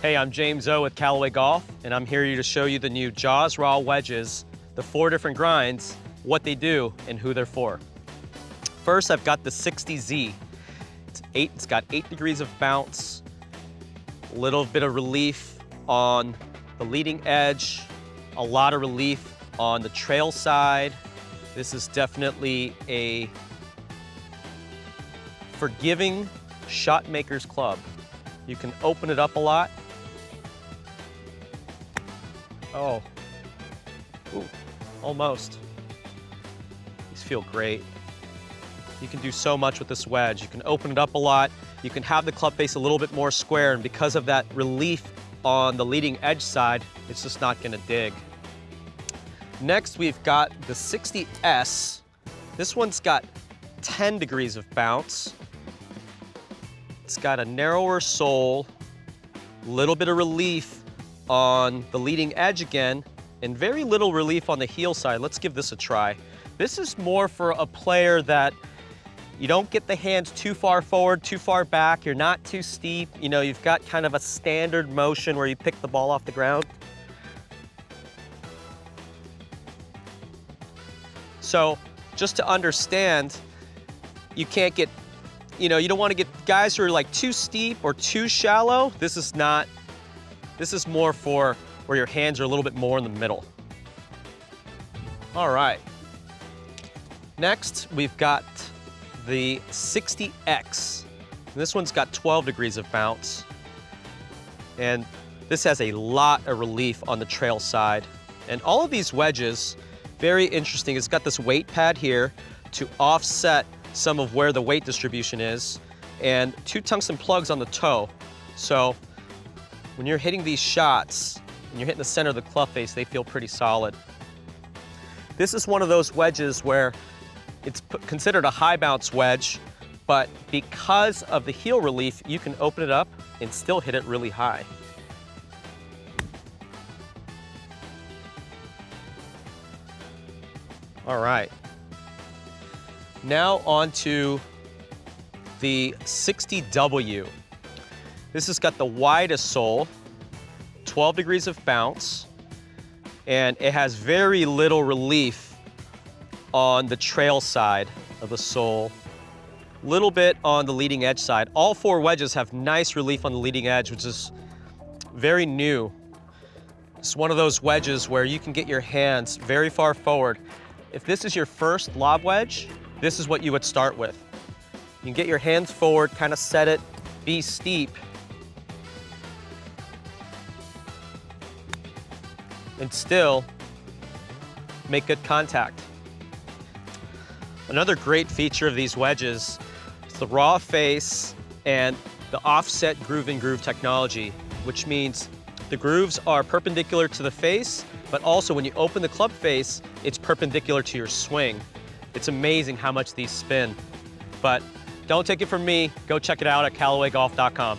Hey, I'm James O with Callaway Golf, and I'm here to show you the new Jaws Raw wedges, the four different grinds, what they do, and who they're for. First, I've got the 60Z. It's, eight, it's got eight degrees of bounce, a little bit of relief on the leading edge, a lot of relief on the trail side. This is definitely a forgiving shot maker's club. You can open it up a lot. Oh, Ooh, almost. These feel great. You can do so much with this wedge. You can open it up a lot. You can have the club face a little bit more square, and because of that relief on the leading edge side, it's just not gonna dig. Next, we've got the 60S. This one's got 10 degrees of bounce. It's got a narrower sole, a little bit of relief on the leading edge again, and very little relief on the heel side. Let's give this a try. This is more for a player that you don't get the hands too far forward, too far back. You're not too steep. You know, you've got kind of a standard motion where you pick the ball off the ground. So just to understand, you can't get, you know, you don't want to get guys who are like too steep or too shallow. This is not, this is more for where your hands are a little bit more in the middle. All right. Next, we've got the 60X. This one's got 12 degrees of bounce. And this has a lot of relief on the trail side. And all of these wedges, very interesting. It's got this weight pad here to offset some of where the weight distribution is and two tungsten plugs on the toe. So when you're hitting these shots and you're hitting the center of the club face, they feel pretty solid. This is one of those wedges where it's considered a high bounce wedge, but because of the heel relief, you can open it up and still hit it really high. All right. Now on to the 60W. This has got the widest sole, 12 degrees of bounce, and it has very little relief on the trail side of the sole, little bit on the leading edge side. All four wedges have nice relief on the leading edge, which is very new. It's one of those wedges where you can get your hands very far forward. If this is your first lob wedge, this is what you would start with. You can get your hands forward, kind of set it, be steep, and still make good contact. Another great feature of these wedges is the raw face and the offset groove in groove technology, which means the grooves are perpendicular to the face, but also when you open the club face, it's perpendicular to your swing. It's amazing how much these spin. But don't take it from me, go check it out at CallawayGolf.com.